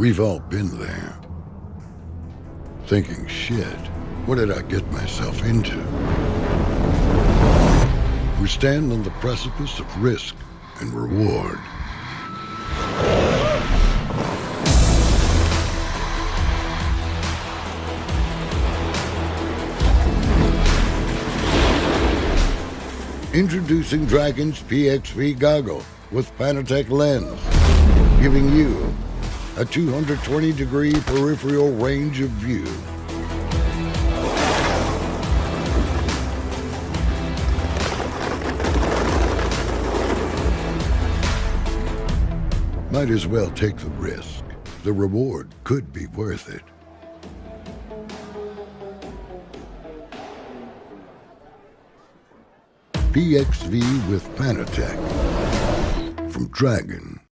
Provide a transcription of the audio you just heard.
We've all been there. Thinking, shit, what did I get myself into? We stand on the precipice of risk and reward. Introducing Dragon's PXV goggle with Panatech lens, giving you a 220 degree peripheral range of view. Might as well take the risk. The reward could be worth it. PXV with Panatech from Dragon.